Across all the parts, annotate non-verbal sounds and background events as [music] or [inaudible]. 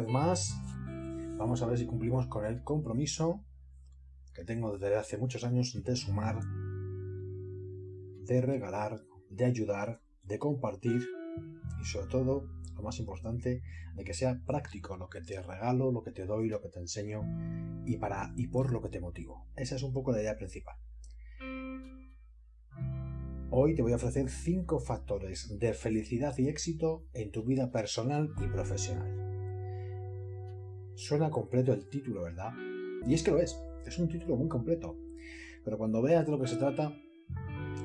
vez más. Vamos a ver si cumplimos con el compromiso que tengo desde hace muchos años de sumar, de regalar, de ayudar, de compartir y sobre todo, lo más importante, de que sea práctico lo que te regalo, lo que te doy, lo que te enseño y para y por lo que te motivo. Esa es un poco la idea principal. Hoy te voy a ofrecer 5 factores de felicidad y éxito en tu vida personal y profesional. Suena completo el título, ¿verdad? Y es que lo es, es un título muy completo. Pero cuando veas de lo que se trata,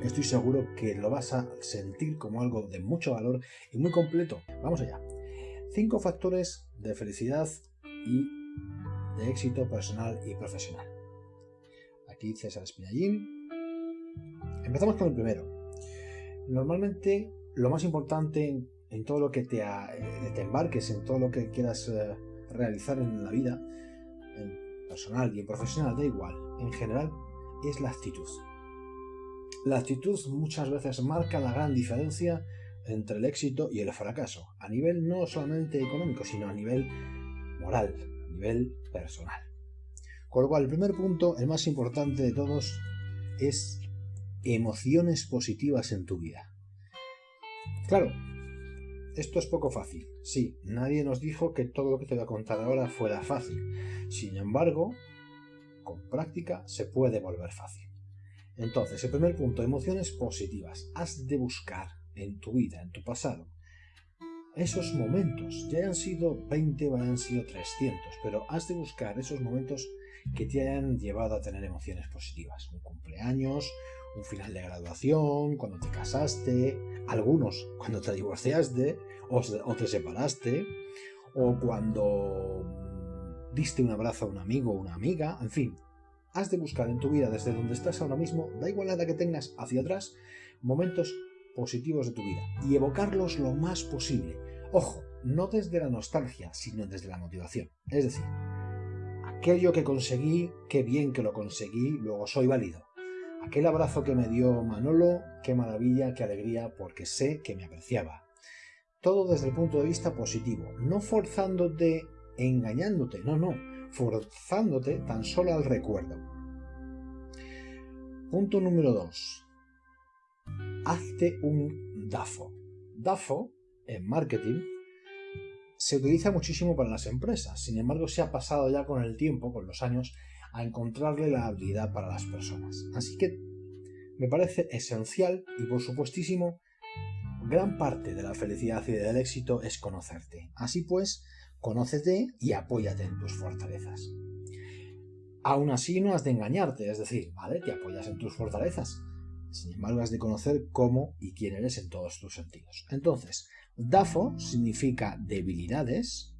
estoy seguro que lo vas a sentir como algo de mucho valor y muy completo. Vamos allá. 5 factores de felicidad y de éxito personal y profesional. Aquí César Espinallín. Empezamos con el primero. Normalmente lo más importante en, todo lo que te, eh, te, embarques, en todo lo que quieras eh, realizar en la vida, en personal y en profesional, da igual, en general, es la actitud. La actitud muchas veces marca la gran diferencia entre el éxito y el fracaso, a nivel no solamente económico, sino a nivel moral, a nivel personal. Con lo cual, el primer punto, el más importante de todos, es emociones positivas en tu vida. Claro, esto es poco fácil. Sí, nadie nos dijo que todo lo que te voy a contar ahora fuera fácil. Sin embargo, con práctica se puede volver fácil. Entonces, el primer punto, emociones positivas. Has de buscar en tu vida, en tu pasado, esos momentos, ya hayan sido 20 o hayan sido 300, pero has de buscar esos momentos que te hayan llevado a tener emociones positivas. Un cumpleaños, un final de graduación, cuando te casaste, algunos cuando te divorciaste o, te separaste, o cuando diste un abrazo a un amigo o una amiga, en fin. Has de buscar en tu vida desde donde estás ahora mismo, da igual la edad que tengas hacia atrás, momentos positivos de tu vida y evocarlos lo más posible. Ojo, no desde la nostalgia, sino desde la motivación. Es decir, aquello que conseguí, qué bien que lo conseguí, luego soy válido. Aquel abrazo que me dio Manolo, qué maravilla, qué alegría, porque sé que me apreciaba. Todo desde el punto de vista positivo, no forzándote, engañándote, no, no, forzándote tan solo al recuerdo. Punto número 2. Hazte un DAFO. DAFO, en marketing, se utiliza muchísimo para las empresas, sin embargo se ha pasado ya con el tiempo, con los años, a encontrarle la habilidad para las personas. Así que me parece esencial y por supuestísimo, gran parte de la felicidad y del éxito es conocerte. Así pues, conócete y apóyate en tus fortalezas. Aún así no has de engañarte, es decir, vale, te apoyas en tus fortalezas. Sin embargo, has de conocer cómo y quién eres en todos tus sentidos. Entonces, DAFO significa debilidades,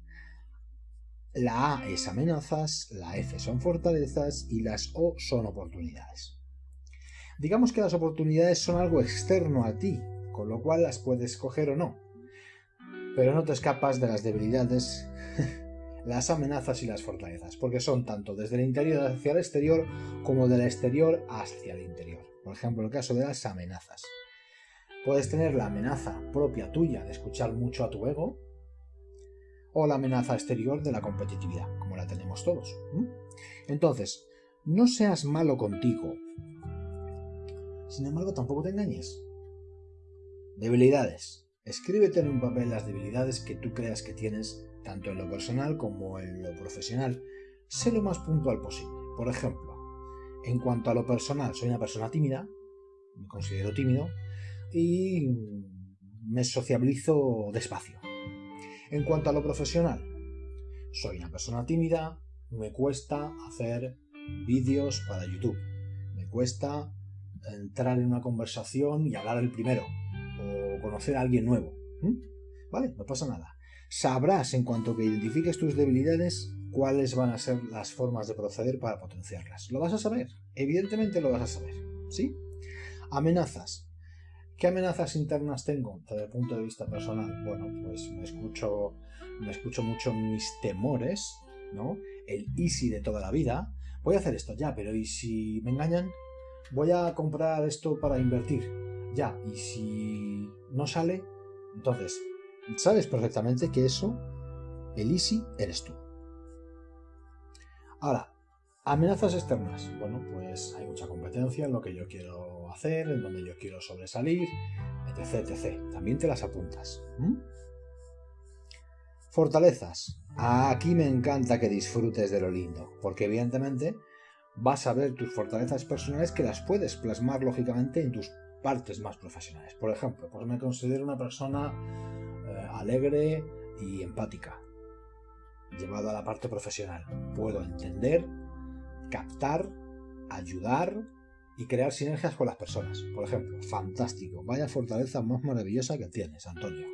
la A es amenazas, la F son fortalezas y las O son oportunidades. Digamos que las oportunidades son algo externo a ti, con lo cual las puedes coger o no. Pero no te escapas de las debilidades, [laughs] las amenazas y las fortalezas, porque son tanto desde el interior hacia el exterior como del exterior hacia el interior. Por ejemplo, el caso de las amenazas. Puedes tener la amenaza propia tuya de escuchar mucho a tu ego, o la amenaza exterior de la competitividad, como la tenemos todos. Entonces, no seas malo contigo. Sin embargo, tampoco te engañes. Debilidades. Escríbete en un papel las debilidades que tú creas que tienes, tanto en lo personal como en lo profesional. Sé lo más puntual posible. Por ejemplo, en cuanto a lo personal, soy una persona tímida, me considero tímido, y me sociabilizo despacio. En cuanto a lo profesional, soy una persona tímida, me cuesta hacer vídeos para YouTube, me cuesta entrar en una conversación y hablar el primero, o conocer a alguien nuevo. ¿Vale? No pasa nada. Sabrás en cuanto que identifiques tus debilidades cuáles van a ser las formas de proceder para potenciarlas. ¿Lo vas a saber? Evidentemente lo vas a saber. ¿Sí? Amenazas. ¿Qué amenazas internas tengo desde el punto de vista personal? Bueno, pues me escucho, me escucho mucho mis temores, ¿no? El easy de toda la vida. Voy a hacer esto, ya, pero ¿y si me engañan? Voy a comprar esto para invertir, ya, ¿y si no sale? Entonces, sabes perfectamente que eso El easy eres tú. Ahora, amenazas externas. Bueno, pues hay mucha competencia en lo que yo quiero hacer, en donde yo quiero sobresalir, etc. etc. También te las apuntas. Fortalezas. Aquí me encanta que disfrutes de lo lindo, porque evidentemente vas a ver tus fortalezas personales que las puedes plasmar lógicamente en tus partes más profesionales. Por ejemplo, pues me considero una persona eh, alegre y empática, llevado a la parte profesional. Puedo entender, captar, ayudar y crear sinergias con las personas. Por ejemplo, fantástico, vaya fortaleza más maravillosa que tienes, Antonio,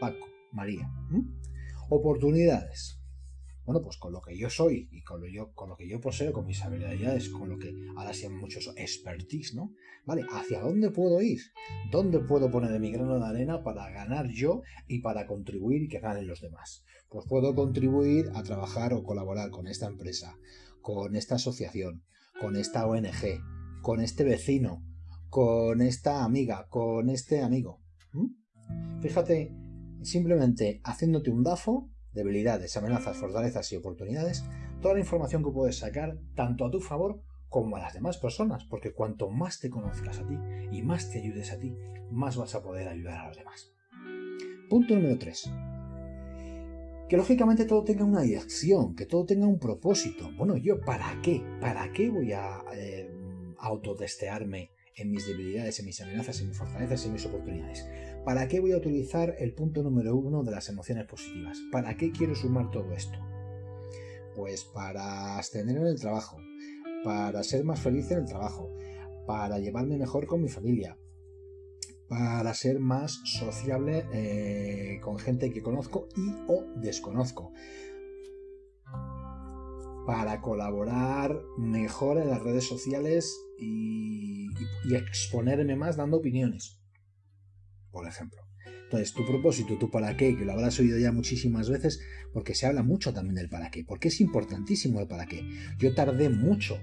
Paco, María. Oportunidades. Bueno, pues con lo que yo soy y con lo, que yo poseo, con mis habilidades, con lo que ahora se llama mucho expertise, ¿no? Vale, ¿hacia dónde puedo ir? ¿Dónde puedo poner mi grano de arena para ganar yo y para contribuir y que ganen los demás? Pues puedo contribuir a trabajar o colaborar con esta empresa, con esta asociación, con esta ONG, con este vecino, con esta amiga, con este amigo. Fíjate, simplemente haciéndote un DAFO, debilidades, amenazas, fortalezas y oportunidades, toda la información que puedes sacar tanto a tu favor como a las demás personas, porque cuanto más te conozcas a ti y más te ayudes a ti, más vas a poder ayudar a los demás. Punto número 3. Que lógicamente todo tenga una dirección, que todo tenga un propósito. Bueno, yo, ¿para qué? ¿Para qué voy a eh, autotestearme en mis debilidades, en mis amenazas, en mis fortalezas, en mis oportunidades. ¿Para qué voy a utilizar el punto número uno de las emociones positivas? ¿Para qué quiero sumar todo esto? Pues para ascender en el trabajo, para ser más feliz en el trabajo, para llevarme mejor con mi familia, para ser más sociable eh, con gente que conozco y o desconozco, para colaborar mejor en las redes sociales y, exponerme más dando opiniones, por ejemplo. Entonces, tu propósito, tu para qué, que lo habrás oído ya muchísimas veces, porque se habla mucho también del para qué, porque es importantísimo el para qué. Yo tardé mucho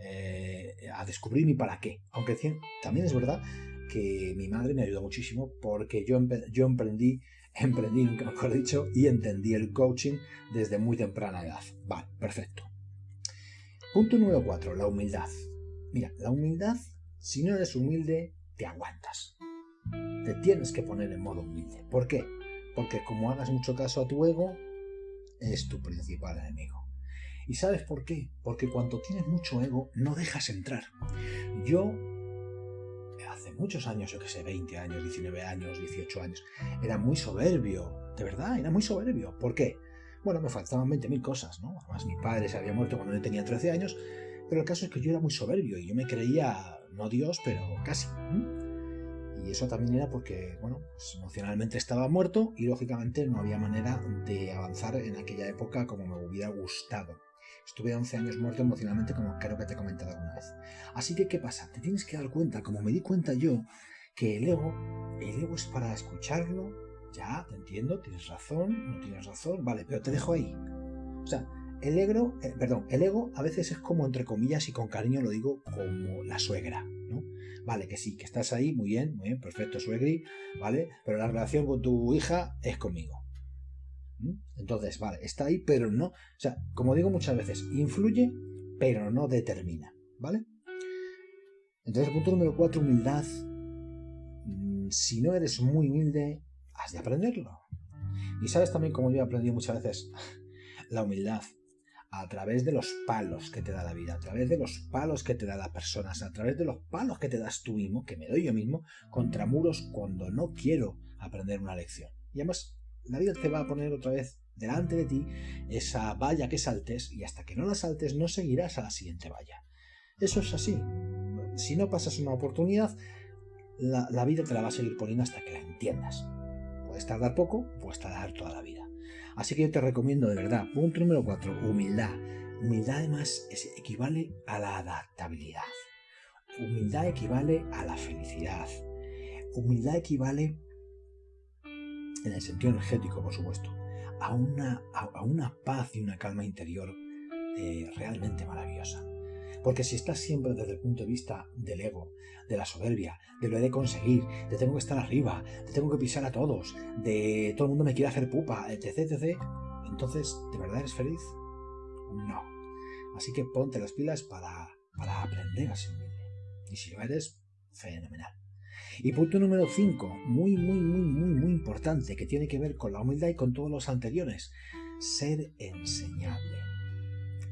eh, a descubrir mi para qué, aunque también es verdad que mi madre me ayudó muchísimo porque yo, yo emprendí emprendí, nunca mejor dicho, y entendí el coaching desde muy temprana edad. Vale, perfecto. Punto número 4, la humildad. Mira, la humildad, si no eres humilde, te aguantas. Te tienes que poner en modo humilde. ¿Por qué? Porque como hagas mucho caso a tu ego, es tu principal enemigo. ¿Y sabes por qué? Porque cuando tienes mucho ego, no dejas entrar. Yo muchos años, yo que sé, 20 años, 19 años, 18 años, era muy soberbio, de verdad, era muy soberbio. ¿Por qué? Bueno, me faltaban 20.000 cosas, ¿no? Además, mi padre se había muerto cuando yo tenía 13 años, pero el caso es que yo era muy soberbio y yo me creía, no Dios, pero casi. Y eso también era porque, bueno, pues emocionalmente estaba muerto y lógicamente no había manera de avanzar en aquella época como me hubiera gustado. Estuve 11 años muerto emocionalmente, como creo que te he comentado alguna vez. Así que, ¿qué pasa? Te tienes que dar cuenta, como me di cuenta yo, que el ego, el ego es para escucharlo. Ya, te entiendo, tienes razón, no tienes razón, vale, pero te dejo ahí. O sea, el ego, eh, perdón, el ego a veces es como entre comillas y con cariño lo digo como la suegra, ¿no? Vale, que sí, que estás ahí, muy bien, muy bien, perfecto, suegri, ¿vale? Pero la relación con tu hija es conmigo. Entonces, vale, está ahí, pero no. O sea, como digo muchas veces, influye, pero no determina. ¿Vale? Entonces, punto número cuatro, humildad. Mm, si no eres muy humilde, has de aprenderlo. Y sabes también, como yo he aprendido muchas veces, [laughs] la humildad a través de los palos que te da la vida, a través de los palos que te da las personas, a través de los palos que te das tú mismo, que me doy yo mismo, contra muros cuando no quiero aprender una lección. Y además, la vida te va a poner otra vez delante de ti esa valla que saltes y hasta que no la saltes no seguirás a la siguiente valla. Eso es así. Si no pasas una oportunidad, la, vida te la va a seguir poniendo hasta que la entiendas. Puedes tardar poco, puedes tardar toda la vida. Así que yo te recomiendo de verdad, punto número 4, humildad. Humildad además equivale a la adaptabilidad. Humildad equivale a la felicidad. Humildad equivale en el sentido energético, por supuesto, a una, a, una paz y una calma interior eh, realmente maravillosa. Porque si estás siempre desde el punto de vista del ego, de la soberbia, de lo he de conseguir, de tengo que estar arriba, de tengo que pisar a todos, de todo el mundo me quiere hacer pupa, etc, entonces, ¿de verdad eres feliz? No. Así que ponte las pilas para, para aprender a ser humilde. Y si lo eres, fenomenal. Y punto número 5, muy, muy, muy, muy, muy que tiene que ver con la humildad y con todos los anteriores, ser enseñable.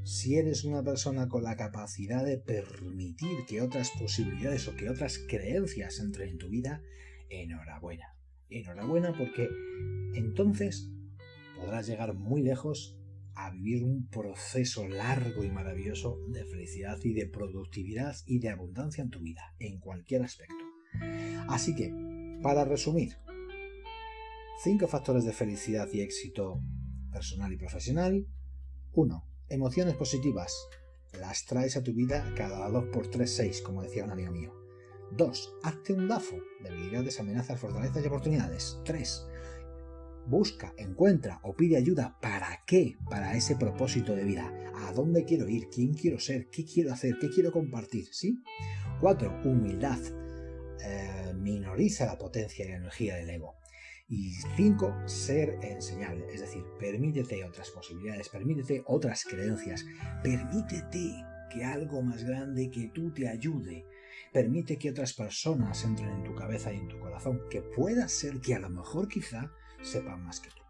Si eres una persona con la capacidad de permitir que otras posibilidades o que otras creencias entren en tu vida, enhorabuena. Enhorabuena porque entonces podrás llegar muy lejos a vivir un proceso largo y maravilloso de felicidad y de productividad y de abundancia en tu vida, en cualquier aspecto. Así que, para resumir, cinco factores de felicidad y éxito personal y profesional. 1. Emociones positivas. Las traes a tu vida cada 2 por 3, 6, como decía un amigo mío. 2. Hazte un DAFO. Debilidades, amenazas, fortalezas y oportunidades. 3. Busca, encuentra o pide ayuda. ¿Para qué? Para ese propósito de vida. ¿A dónde quiero ir? ¿Quién quiero ser? ¿Qué quiero hacer? ¿Qué quiero compartir? ¿Sí? 4. Humildad. Eh, minoriza la potencia y la energía del ego. Y 5. Ser enseñable. Es decir, permítete otras posibilidades, permítete otras creencias, permítete que algo más grande que tú te ayude. Permite que otras personas entren en tu cabeza y en tu corazón, que pueda ser que a lo mejor quizá sepan más que tú.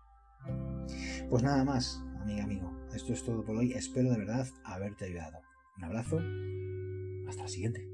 Pues nada más, amiga, amigo. Esto es todo por hoy. Espero de verdad haberte ayudado. Un abrazo. Hasta la siguiente.